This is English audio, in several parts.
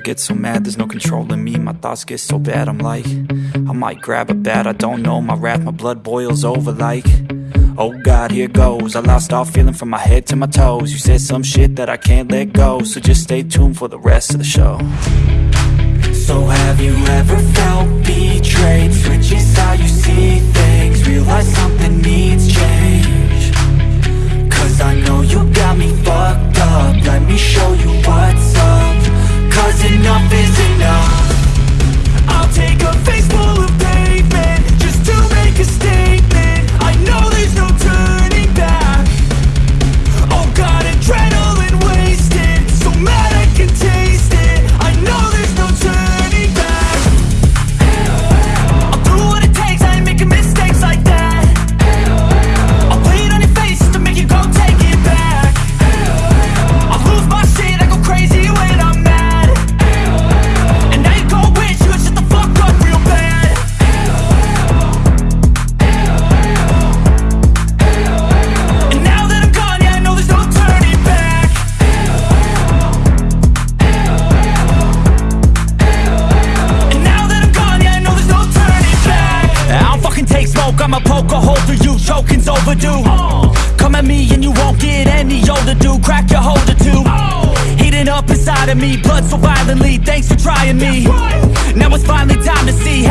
I get so mad, there's no controlling me. My thoughts get so bad, I'm like I might grab a bat, I don't know. My wrath, my blood boils over like Oh God, here goes. I lost all feeling from my head to my toes. You said some shit that I can't let go So just stay tuned for the rest of the show. So have you ever felt betrayed? I'ma poke a hole through you, choking's overdue. Come at me and you won't get any older, dude, crack your holder too. Heating up inside of me, blood so violently, thanks for trying me. Now it's finally time to see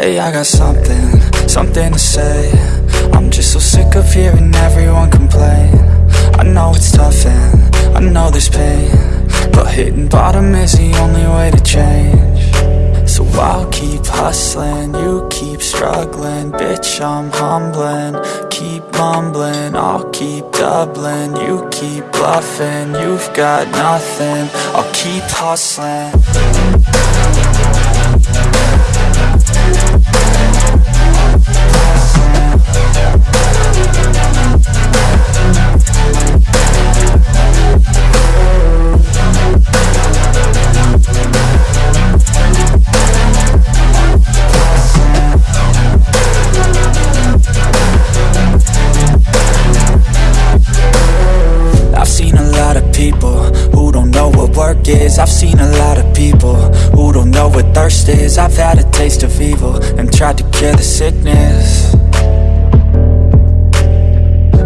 Hey, I got something, something to say. I'm just so sick of hearing everyone complain. I know it's tough and I know there's pain But hitting bottom is the only way to change. So I'll keep hustling, you keep struggling. Bitch, I'm humbling, keep mumbling. I'll keep doubling, you keep bluffing. You've got nothing, I'll keep hustling work is I've seen a lot of people who don't know what thirst is. I've had a taste of evil and tried to cure the sickness.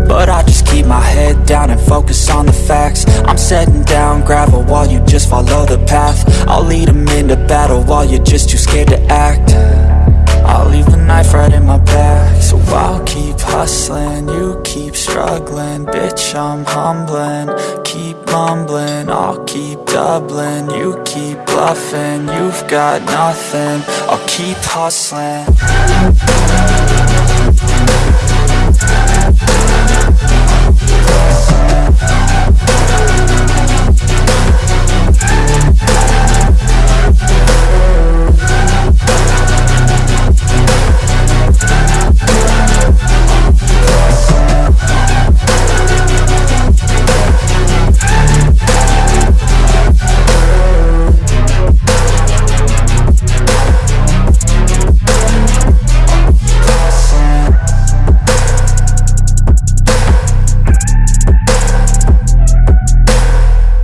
But I just keep my head down and focus on the facts. I'm setting down gravel while you just follow the path. I'll lead them into battle while you're just too scared to act. I'll leave the knife right in my back So I'll keep hustling, you keep struggling. Bitch, I'm humbling, keep mumbling I'll keep doubling, you keep bluffing You've got nothing, I'll keep hustling